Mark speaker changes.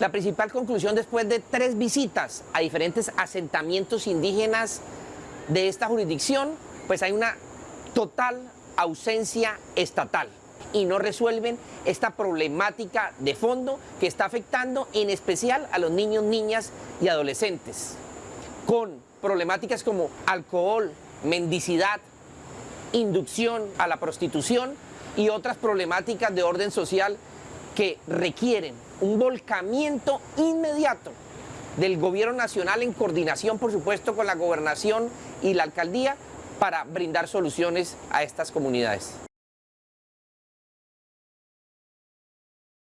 Speaker 1: La principal conclusión después de tres visitas a diferentes asentamientos indígenas de esta jurisdicción, pues hay una total ausencia estatal y no resuelven esta problemática de fondo que está afectando en especial a los niños, niñas y adolescentes, con problemáticas como alcohol, mendicidad, inducción a la prostitución y otras problemáticas de orden social que requieren un volcamiento inmediato del gobierno nacional en coordinación, por supuesto, con la gobernación y la alcaldía para brindar soluciones a estas comunidades.